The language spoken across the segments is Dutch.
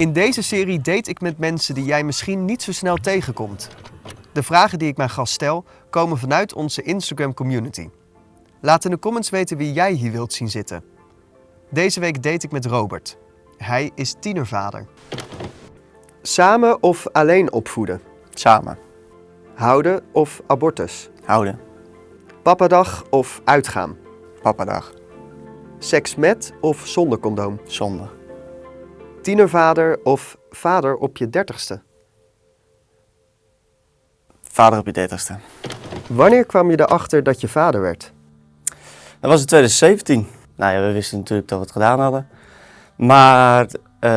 In deze serie date ik met mensen die jij misschien niet zo snel tegenkomt. De vragen die ik mijn gast stel komen vanuit onze Instagram community. Laat in de comments weten wie jij hier wilt zien zitten. Deze week date ik met Robert. Hij is tienervader. Samen of alleen opvoeden? Samen. Houden of abortus? Houden. Papadag of uitgaan? Papadag. Seks met of zonder condoom? Zonde. Tienervader of vader op je dertigste? Vader op je dertigste. Wanneer kwam je erachter dat je vader werd? Dat was in 2017. Nou ja, we wisten natuurlijk dat we het gedaan hadden. Maar eh,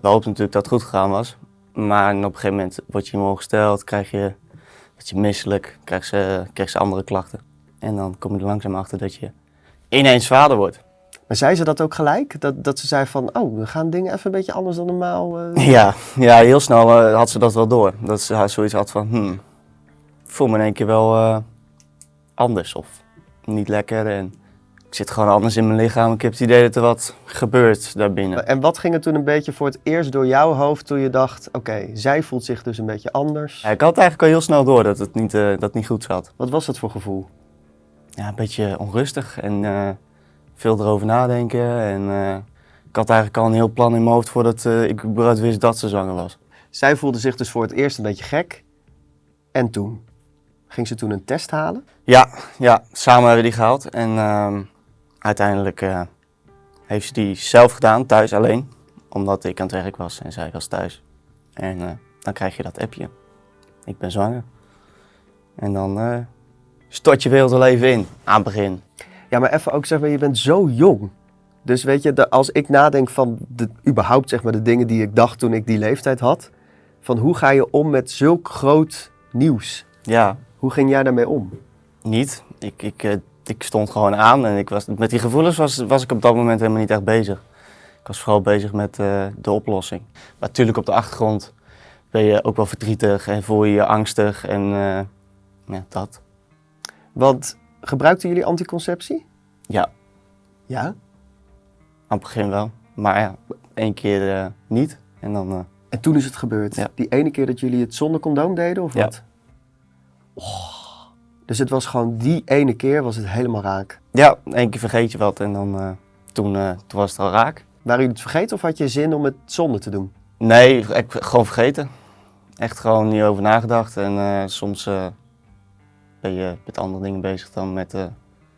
we hoopten natuurlijk dat het goed gegaan was. Maar op een gegeven moment word je in gesteld, krijg je, dat je misselijk, krijg ze, krijg ze andere klachten. En dan kom je er langzaam achter dat je ineens vader wordt. Maar zei ze dat ook gelijk? Dat, dat ze zei van, oh, we gaan dingen even een beetje anders dan normaal. eh. Ja, ja heel snel eh, had ze dat wel door. Dat ze zoiets had van, hmm, ik voel me in één keer wel eh, anders of niet lekker. En ik zit gewoon anders in mijn lichaam. Ik heb het idee dat er wat gebeurt daarbinnen. En wat ging er toen een beetje voor het eerst door jouw hoofd toen je dacht, oké, zij voelt zich dus een beetje anders. Ja, ik had eigenlijk al heel snel door dat het niet, dat het niet goed zat. Wat was dat voor gevoel? Ja, een beetje onrustig en veel erover nadenken. En eh, ik had eigenlijk al een heel plan in mijn hoofd voordat eh, ik überhaupt wist dat ze zwanger was. Zij voelde zich dus voor het eerst een beetje gek. En toen? Ging ze toen een test halen? Ja, ja, samen hebben we die gehaald. En ehm, uiteindelijk eh, heeft ze die zelf gedaan, thuis alleen. Omdat ik aan het werk was en zij was thuis. En dan krijg je dat appje. Ik ben zwanger. En dan stort je wereld wel even in, aan het begin. Ja, maar even ook zeg maar, je bent zo jong. Dus weet je, de, als ik nadenk van de, überhaupt zeg maar de dingen die ik dacht toen ik die leeftijd had. Van hoe ga je om met zulk groot nieuws? Ja, Hoe ging jij daarmee om? niet. Ik, ik, eh, ik stond gewoon aan en ik was, met die gevoelens was, was ik op dat moment helemaal niet echt bezig. Ik was vooral bezig met eh, de oplossing. Maar natuurlijk op de achtergrond ben je ook wel verdrietig en voel je je angstig en eh, ja, dat. Want gebruikten jullie anticonceptie? Ja, Ja. aan het begin wel. Maar ja, één keer eh, niet en dan... eh, En toen is het gebeurd. Ja. Die ene keer dat jullie het zonder condoom deden of Ja. wat? Oh. Dus het was gewoon die ene keer was het helemaal raak. ja, één keer vergeet je wat en dan eh, toen, toen was het al raak. Waren jullie het vergeten of had je zin om het zonder te doen? Nee, ik gewoon vergeten. Echt gewoon niet over nagedacht. En soms ben je met andere dingen bezig dan met eh,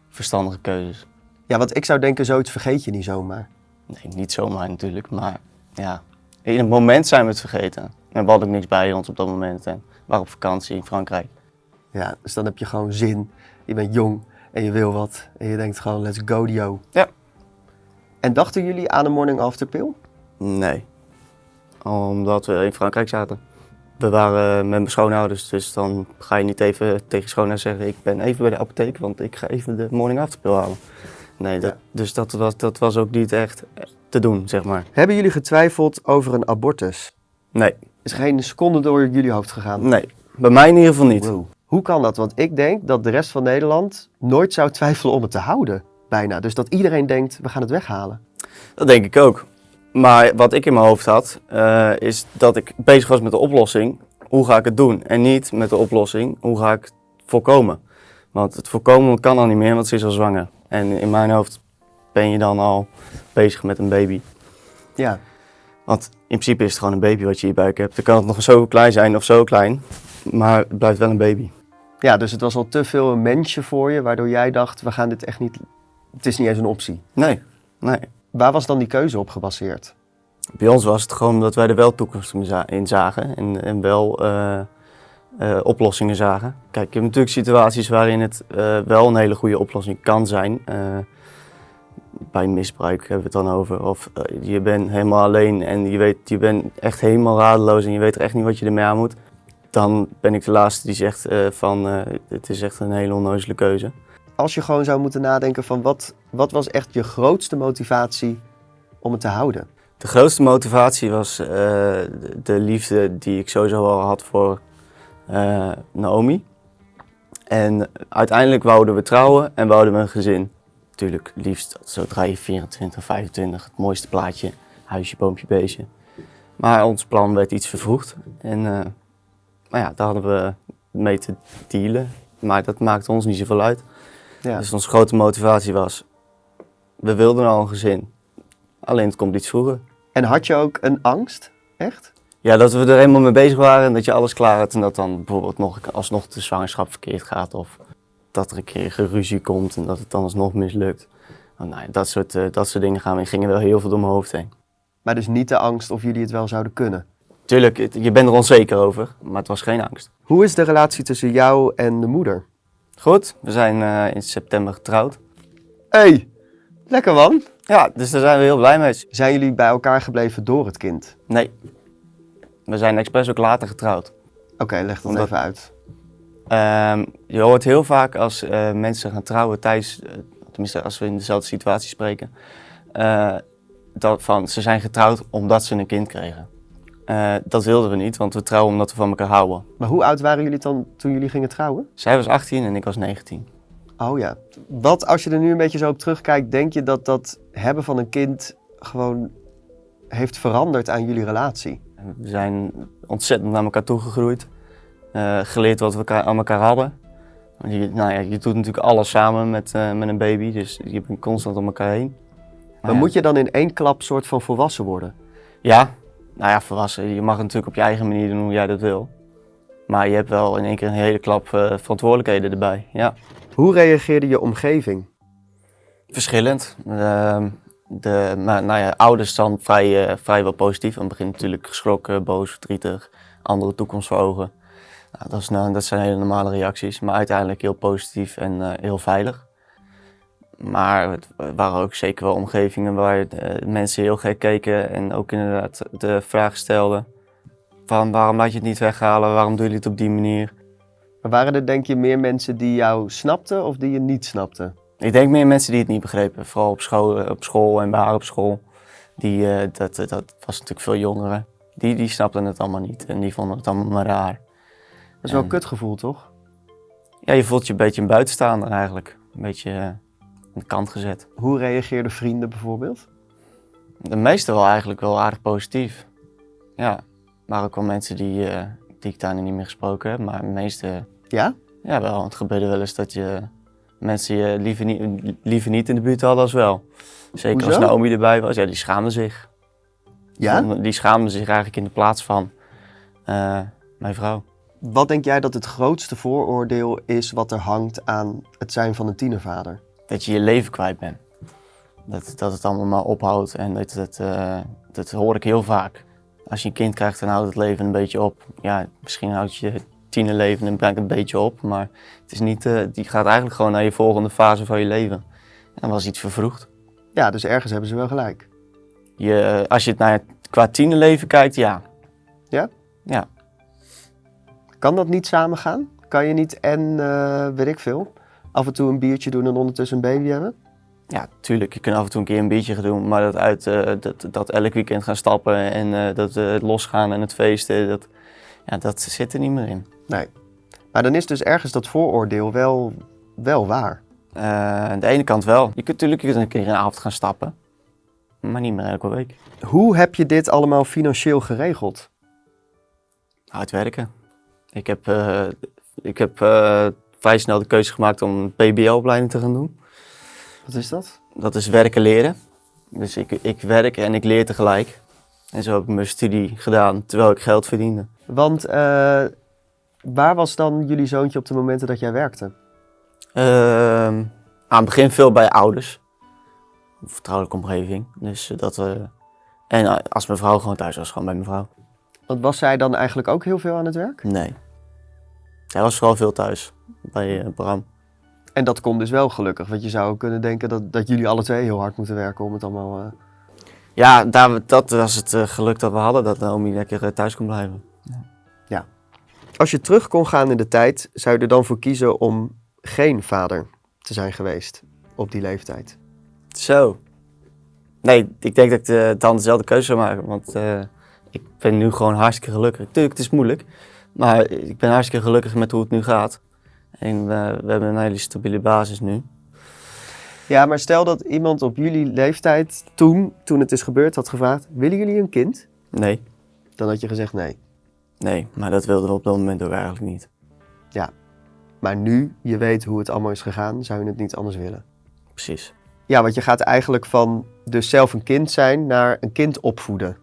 verstandige keuzes. Ja, want ik zou denken, zoiets vergeet je niet zomaar. Nee, niet zomaar natuurlijk, maar ja. In het moment zijn we het vergeten. En we hadden ook niks bij ons op dat moment. En we waren op vakantie in Frankrijk. Ja, dus dan heb je gewoon zin. Je bent jong en je wil wat. En je denkt gewoon, let's go Dio. Ja. En dachten jullie aan een morning after pill? Nee. Omdat we in Frankrijk zaten. We waren met mijn schoonouders, dus dan ga je niet even tegen schoonouders zeggen... ik ben even bij de apotheek, want ik ga even de morning after pill halen. Nee, dat, Ja. dus dat was, dat was ook niet echt te doen, zeg maar. Hebben jullie getwijfeld over een abortus? Nee, Is geen seconde door jullie hoofd gegaan? nee. Bij mij in ieder geval niet. Wow. Hoe kan dat? Want ik denk dat de rest van Nederland nooit zou twijfelen om het te houden. Bijna. Dus dat iedereen denkt, we gaan het weghalen. Dat denk ik ook. Maar wat ik in mijn hoofd had, eh, is dat ik bezig was met de oplossing. Hoe ga ik het doen? En niet met de oplossing, hoe ga ik het voorkomen? Want het voorkomen kan al niet meer, want ze is al zwanger. En in mijn hoofd ben je dan al bezig met een baby. Ja. Want in principe is het gewoon een baby wat je in je buik hebt. Dan kan het nog zo klein zijn of zo klein, maar het blijft wel een baby. Ja, dus het was al te veel een mensje voor je, waardoor jij dacht, we gaan dit echt niet... Het is niet eens een optie. Nee, nee. Waar was dan die keuze op gebaseerd? Bij ons was het gewoon dat wij er wel toekomst in za- in zagen en, en wel eh, eh, oplossingen zagen. Kijk, je hebt natuurlijk situaties waarin het eh, wel een hele goede oplossing kan zijn. Bij misbruik hebben we het dan over. Of je bent helemaal alleen en je, weet, je bent echt helemaal radeloos en je weet er echt niet wat je ermee aan moet. Dan ben ik de laatste die zegt van het is echt een hele onnozele keuze. Als je gewoon zou moeten nadenken van wat, wat was echt je grootste motivatie om het te houden? De grootste motivatie was eh, de, de liefde die ik sowieso al had voor eh, Naomi. En uiteindelijk wouden we trouwen en wouden we een gezin. Natuurlijk, liefst zodra je 24, 25, het mooiste plaatje, huisje, boompje, beestje. Maar ons plan werd iets vervroegd. En uh, nou ja, daar hadden we mee te dealen. Maar dat maakte ons niet zoveel uit. Ja. Dus onze grote motivatie was, we wilden al een gezin. Alleen het komt iets vroeger. En had je ook een angst? Echt? Ja, dat we er helemaal mee bezig waren en dat je alles klaar had en dat dan bijvoorbeeld nog, alsnog de zwangerschap verkeerd gaat of dat er een keer geruzie komt en dat het dan alsnog mislukt. Oh, nou, dat, soort, uh, dat soort dingen gaan, gingen wel heel veel door mijn hoofd heen. Maar dus niet de angst of jullie het wel zouden kunnen? Tuurlijk, je bent er onzeker over, maar het was geen angst. Hoe is de relatie tussen jou en de moeder? Goed, we zijn uh, in september getrouwd. hey, lekker man. Ja, dus daar zijn we heel blij mee. Zijn jullie bij elkaar gebleven door het kind? Nee, we zijn expres ook later getrouwd. Oké, leg dat even uit. Uh, je hoort heel vaak als uh, mensen gaan trouwen tijdens, uh, tenminste als we in dezelfde situatie spreken, uh, dat van ze zijn getrouwd omdat ze een kind kregen. dat wilden we niet, want we trouwen omdat we van elkaar houden. Maar hoe oud waren jullie dan toen jullie gingen trouwen? Zij was 18 en ik was 19. Oh ja. Wat als je er nu een beetje zo op terugkijkt, denk je dat dat hebben van een kind gewoon heeft veranderd aan jullie relatie? We zijn ontzettend naar elkaar toegegroeid. Uh, geleerd wat we aan elkaar hadden. Je, nou ja, je doet natuurlijk alles samen met, uh, met een baby, dus je bent constant om elkaar heen. Maar, maar ja. moet je dan in één klap soort van volwassen worden? Ja, nou ja, volwassen. Je mag het natuurlijk op je eigen manier doen hoe jij dat wil. Maar je hebt wel in één keer een hele klap uh, verantwoordelijkheden erbij, ja. Hoe reageerde je omgeving? Verschillend. Ehm, de, maar, nou ja, ouders dan vrij, uh, vrijwel positief. Aan het begin natuurlijk geschrokken, boos, verdrietig, andere toekomst voor ogen. Nou, dat, is, nou, dat zijn hele normale reacties, maar uiteindelijk heel positief en uh, heel veilig. Maar het waren ook zeker wel omgevingen waar uh, mensen heel gek keken en ook inderdaad de vraag stelden. Van waarom laat je het niet weghalen, waarom doen jullie het op die manier? Waren er denk je meer mensen die jou snapten of die je niet snapten? Ik denk meer mensen die het niet begrepen, vooral op school, op school en bij haar op school. Die, uh, dat, dat was natuurlijk veel jongeren. Die, die snapten het allemaal niet en die vonden het allemaal maar raar. Dat is wel een kutgevoel, toch? Ja, je voelt je een beetje een buitenstaander eigenlijk. Een beetje uh, aan de kant gezet. Hoe reageerden vrienden bijvoorbeeld? De meeste wel eigenlijk wel aardig positief. Ja, maar ook wel mensen die, uh, die ik daar niet meer gesproken heb, maar de meeste... Ja? Ja, wel. Het gebeurde wel eens dat je mensen je liever niet, liever niet in de buurt hadden als wel. Zeker Hoezo? als Naomi erbij was, ja, die schaamden zich. Ja? Die schaamden zich eigenlijk in de plaats van uh, mijn vrouw. Wat denk jij dat het grootste vooroordeel is wat er hangt aan het zijn van een tienervader? Dat je je leven kwijt bent. Dat, dat het allemaal maar ophoudt en dat, dat, uh, dat hoor ik heel vaak. Als je een kind krijgt, dan houdt het leven een beetje op. Ja, misschien houdt je tienerleven en brengt een beetje op, maar het is niet, uh, die gaat eigenlijk gewoon naar je volgende fase van je leven. En dan was iets vervroegd. Ja, dus ergens hebben ze wel gelijk. Je, als je het naar qua tienerleven kijkt, ja. Ja? Ja. Kan dat niet samen gaan? Kan je niet en, uh, weet ik veel, af en toe een biertje doen en ondertussen een baby hebben? Ja, tuurlijk. Je kunt af en toe een keer een biertje gaan doen, maar dat, uit, uh, dat, dat elk weekend gaan stappen en uh, dat het losgaan en het feesten, dat, ja, dat zit er niet meer in. Nee. Maar dan is dus ergens dat vooroordeel wel, wel waar. Uh, aan de ene kant wel. Je kunt natuurlijk een keer een avond gaan stappen, maar niet meer elke week. Hoe heb je dit allemaal financieel geregeld? Hard werken. Ik heb, uh, ik heb uh, vrij snel de keuze gemaakt om een PBL-opleiding te gaan doen. Wat is dat? Dat is werken leren. Dus ik, ik werk en ik leer tegelijk. En zo heb ik mijn studie gedaan terwijl ik geld verdiende. Want waar was dan jullie zoontje op de momenten dat jij werkte? Uh, aan het begin veel bij ouders. Vertrouwelijke omgeving. Dus dat, uh, en als mijn vrouw gewoon thuis was, gewoon bij mijn vrouw. Want was zij dan eigenlijk ook heel veel aan het werk? Nee. Zij was vooral veel thuis bij uh, Bram. En dat kon dus wel gelukkig, want je zou kunnen denken dat, dat jullie alle twee heel hard moeten werken om het allemaal... Uh... Ja, daar, dat was het geluk dat we hadden, dat Naomi lekker thuis kon blijven. Ja. ja. Als je terug kon gaan in de tijd, zou je er dan voor kiezen om geen vader te zijn geweest op die leeftijd? Zo. Nee, ik denk dat ik de, dan dezelfde keuze zou maken, want uh, ik ben nu gewoon hartstikke gelukkig. Tuurlijk, het is moeilijk, maar ik ben hartstikke gelukkig met hoe het nu gaat. En uh, we hebben een hele stabiele basis nu. Ja, maar stel dat iemand op jullie leeftijd toen, toen het is gebeurd, had gevraagd: willen jullie een kind? Nee. dan had je gezegd nee. Nee, maar dat wilden we op dat moment ook eigenlijk niet. Maar nu je weet hoe het allemaal is gegaan, zou je het niet anders willen. Precies. Ja, want je gaat eigenlijk van dus zelf een kind zijn naar een kind opvoeden.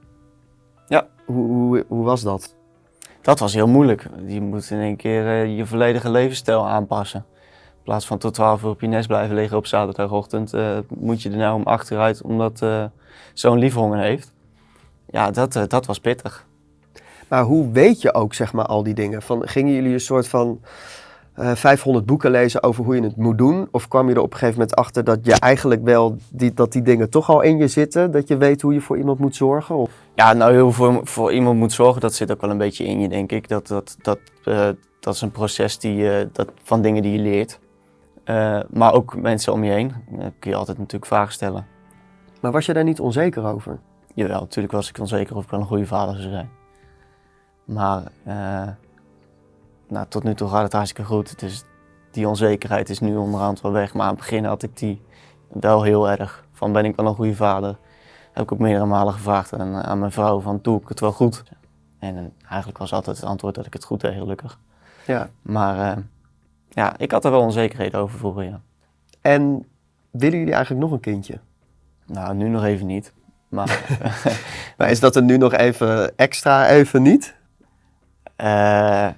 Ja. Hoe, hoe, hoe was dat? Dat was heel moeilijk. Je moet in één keer eh, je volledige levensstijl aanpassen. In plaats van tot 12 uur op je nest blijven liggen op zaterdagochtend, eh, moet je er nou om achteruit omdat eh, zo'n liefhonger heeft. Ja, dat, dat was pittig. Maar hoe weet je ook, zeg maar, al die dingen? Van, gingen jullie een soort van eh 500 boeken lezen over hoe je het moet doen? Of kwam je er op een gegeven moment achter dat je eigenlijk wel, die, dat die dingen toch al in je zitten? Dat je weet hoe je voor iemand moet zorgen? Of... Ja, nou heel voor, voor iemand moet zorgen, dat zit ook wel een beetje in je, denk ik. Dat, dat, dat, eh, dat is een proces die, eh, dat, van dingen die je leert. Maar ook mensen om je heen. Daar kun je altijd natuurlijk vragen stellen. Maar was je daar niet onzeker over? Jawel, natuurlijk was ik onzeker of ik wel een goede vader zou zijn. Maar eh, nou, tot nu toe gaat het hartstikke goed. Dus die onzekerheid is nu onderhand wel weg. Maar aan het begin had ik die wel heel erg. Van ben ik wel een goede vader? Heb ik ook meerdere malen gevraagd aan, aan mijn vrouw van doe ik het wel goed? En eh, eigenlijk was altijd het antwoord dat ik het goed deed, gelukkig. Ja. Maar eh, ja, ik had er wel onzekerheden over vroeger, ja. En willen jullie eigenlijk nog een kindje? Nou, nu nog even niet. Maar Maar is dat er nu nog even extra even niet? Eh,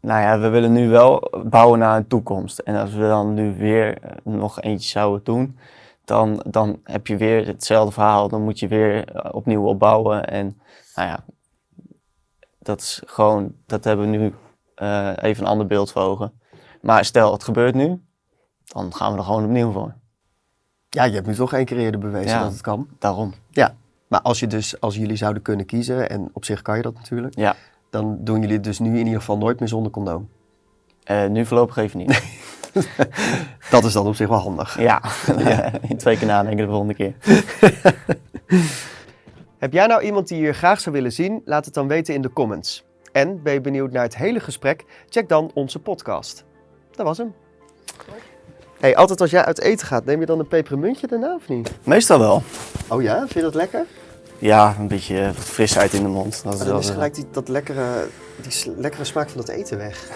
nou ja, we willen nu wel bouwen naar een toekomst. En als we dan nu weer eh, nog eentje zouden doen, dan, dan heb je weer hetzelfde verhaal. Dan moet je weer eh, opnieuw opbouwen. En nou ja, dat is gewoon, dat hebben we nu even een ander beeld voor ogen. Maar stel, het gebeurt nu, dan gaan we er gewoon opnieuw voor. Ja, je hebt nu toch één keer eerder bewezen Ja. dat het kan. Daarom. Ja. Maar als je dus, als jullie zouden kunnen kiezen, en op zich kan je dat natuurlijk, Ja, dan doen jullie het dus nu in ieder geval nooit meer zonder condoom. Eh, nu voorlopig even niet. Dat is dan op zich wel handig. ja, twee keer nadenken de volgende keer. Heb jij nou iemand die je hier graag zou willen zien? Laat het dan weten in de comments. En ben je benieuwd naar het hele gesprek? Check dan onze podcast. Dat was hem. Hey, altijd als jij uit eten gaat, neem je dan een pepermuntje daarna of niet? Meestal wel. Oh ja, vind je dat lekker? Ja, een beetje eh, wat frisheid in de mond. Dat is Maar dan is eh, gelijk die, dat lekkere, die lekkere smaak van dat eten weg.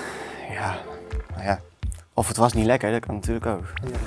Ja, nou ja. Of het was niet lekker, dat kan natuurlijk ook. Ja,